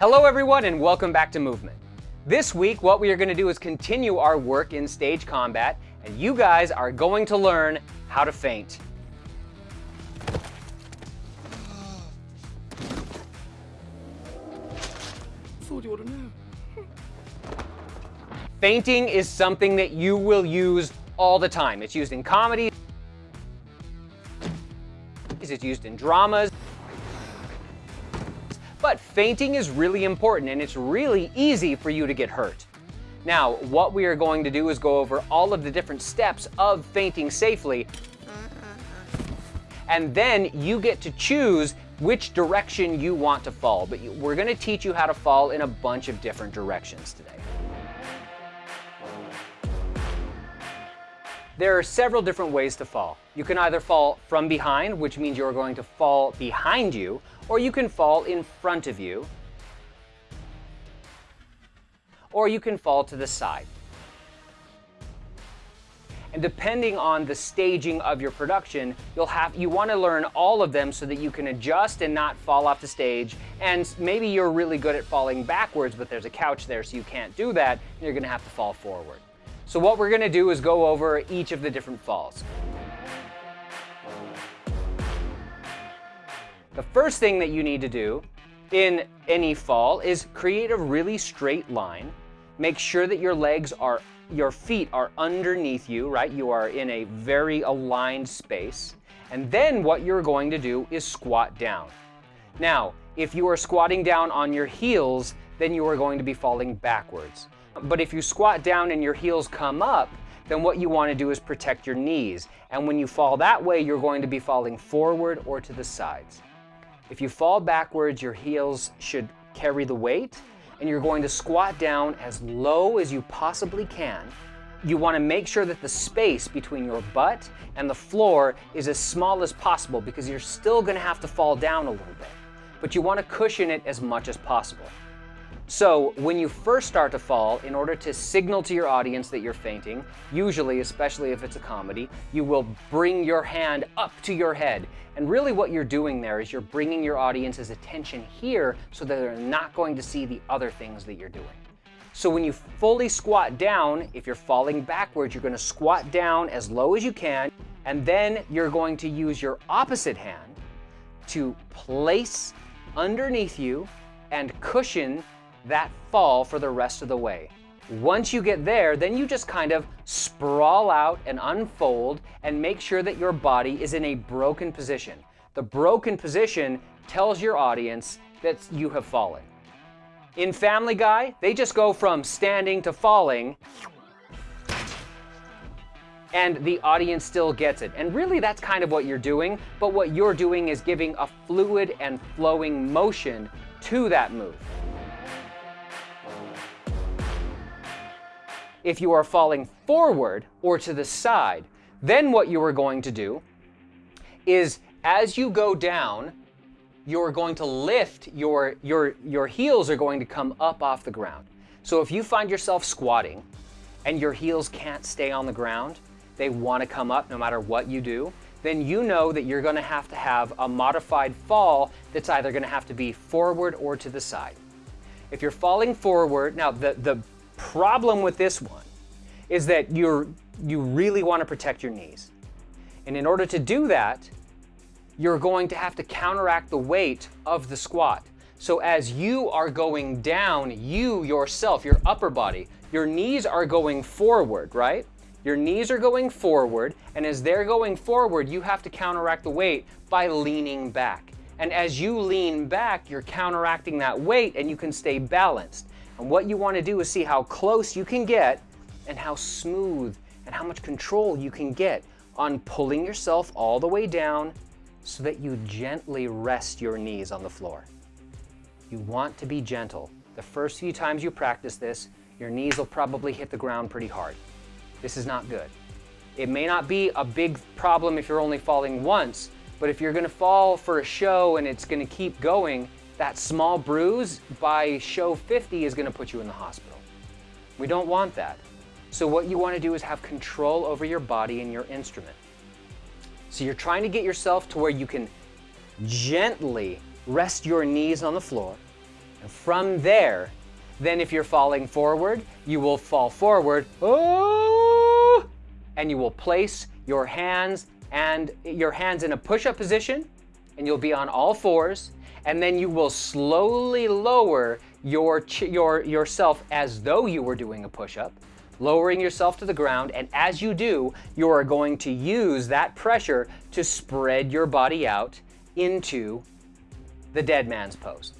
Hello everyone and welcome back to Movement. This week what we are going to do is continue our work in stage combat and you guys are going to learn how to faint. thought you ought to know. Fainting is something that you will use all the time. It's used in comedy, it's used in dramas. But fainting is really important and it's really easy for you to get hurt. Now, what we are going to do is go over all of the different steps of fainting safely. And then you get to choose which direction you want to fall. But we're gonna teach you how to fall in a bunch of different directions today. There are several different ways to fall. You can either fall from behind, which means you're going to fall behind you, or you can fall in front of you, or you can fall to the side. And depending on the staging of your production, you'll have you want to learn all of them so that you can adjust and not fall off the stage. And maybe you're really good at falling backwards, but there's a couch there so you can't do that, and you're going to have to fall forward. So what we're going to do is go over each of the different falls. The first thing that you need to do in any fall is create a really straight line. Make sure that your legs are, your feet are underneath you, right? You are in a very aligned space. And then what you're going to do is squat down. Now, if you are squatting down on your heels, then you are going to be falling backwards. But if you squat down and your heels come up, then what you want to do is protect your knees. And when you fall that way, you're going to be falling forward or to the sides. If you fall backwards, your heels should carry the weight, and you're going to squat down as low as you possibly can. You want to make sure that the space between your butt and the floor is as small as possible because you're still going to have to fall down a little bit. But you want to cushion it as much as possible. So when you first start to fall, in order to signal to your audience that you're fainting, usually, especially if it's a comedy, you will bring your hand up to your head. And really what you're doing there is you're bringing your audience's attention here so that they're not going to see the other things that you're doing. So when you fully squat down, if you're falling backwards, you're going to squat down as low as you can, and then you're going to use your opposite hand to place underneath you and cushion that fall for the rest of the way. Once you get there, then you just kind of sprawl out and unfold and make sure that your body is in a broken position. The broken position tells your audience that you have fallen. In Family Guy, they just go from standing to falling and the audience still gets it. And really that's kind of what you're doing, but what you're doing is giving a fluid and flowing motion to that move. If you are falling forward or to the side, then what you are going to do is as you go down, you're going to lift, your, your, your heels are going to come up off the ground. So if you find yourself squatting and your heels can't stay on the ground, they want to come up no matter what you do, then you know that you're going to have to have a modified fall that's either going to have to be forward or to the side. If you're falling forward, now the, the problem with this one is that you're, you really want to protect your knees. And in order to do that, you're going to have to counteract the weight of the squat. So as you are going down, you yourself, your upper body, your knees are going forward, right? Your knees are going forward, and as they're going forward, you have to counteract the weight by leaning back. And as you lean back, you're counteracting that weight and you can stay balanced. And what you want to do is see how close you can get and how smooth and how much control you can get on pulling yourself all the way down so that you gently rest your knees on the floor. You want to be gentle. The first few times you practice this, your knees will probably hit the ground pretty hard. This is not good. It may not be a big problem if you're only falling once, but if you're gonna fall for a show and it's gonna keep going, that small bruise by show 50 is gonna put you in the hospital. We don't want that. So what you wanna do is have control over your body and your instrument. So you're trying to get yourself to where you can gently rest your knees on the floor And from there, then if you're falling forward, you will fall forward, oh, and you will place your hands and your hands in a push-up position, and you'll be on all fours, and then you will slowly lower your, your, yourself as though you were doing a push-up, lowering yourself to the ground, and as you do, you are going to use that pressure to spread your body out into the dead man's pose.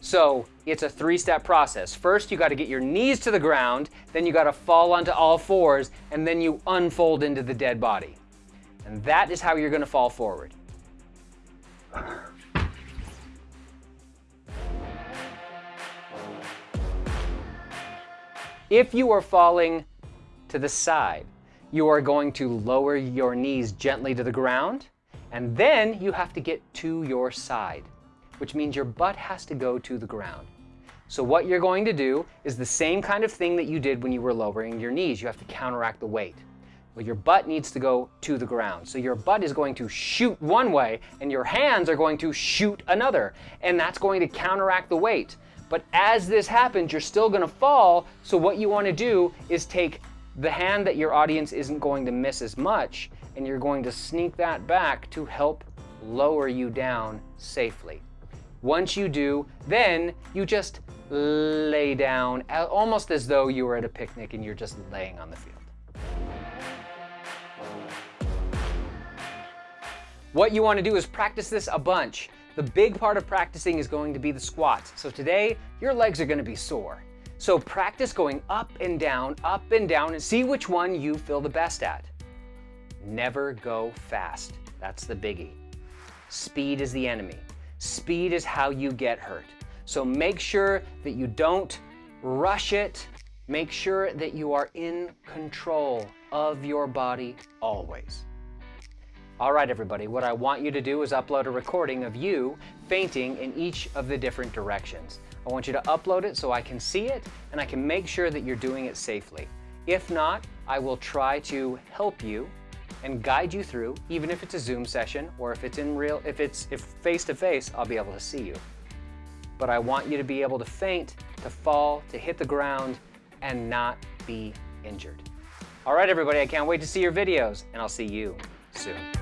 So it's a three-step process. First, you gotta get your knees to the ground, then you gotta fall onto all fours, and then you unfold into the dead body. And that is how you're gonna fall forward. If you are falling to the side, you are going to lower your knees gently to the ground, and then you have to get to your side, which means your butt has to go to the ground. So what you're going to do is the same kind of thing that you did when you were lowering your knees. You have to counteract the weight. Well, your butt needs to go to the ground. So your butt is going to shoot one way and your hands are going to shoot another. And that's going to counteract the weight. But as this happens, you're still gonna fall. So what you wanna do is take the hand that your audience isn't going to miss as much, and you're going to sneak that back to help lower you down safely. Once you do, then you just lay down, almost as though you were at a picnic and you're just laying on the field. What you want to do is practice this a bunch. The big part of practicing is going to be the squats. So today, your legs are gonna be sore. So practice going up and down, up and down, and see which one you feel the best at. Never go fast. That's the biggie. Speed is the enemy. Speed is how you get hurt. So make sure that you don't rush it. Make sure that you are in control of your body always. All right, everybody, what I want you to do is upload a recording of you fainting in each of the different directions. I want you to upload it so I can see it and I can make sure that you're doing it safely. If not, I will try to help you and guide you through, even if it's a Zoom session or if it's in real, if it's if face to face, I'll be able to see you. But I want you to be able to faint, to fall, to hit the ground, and not be injured. All right, everybody, I can't wait to see your videos, and I'll see you soon.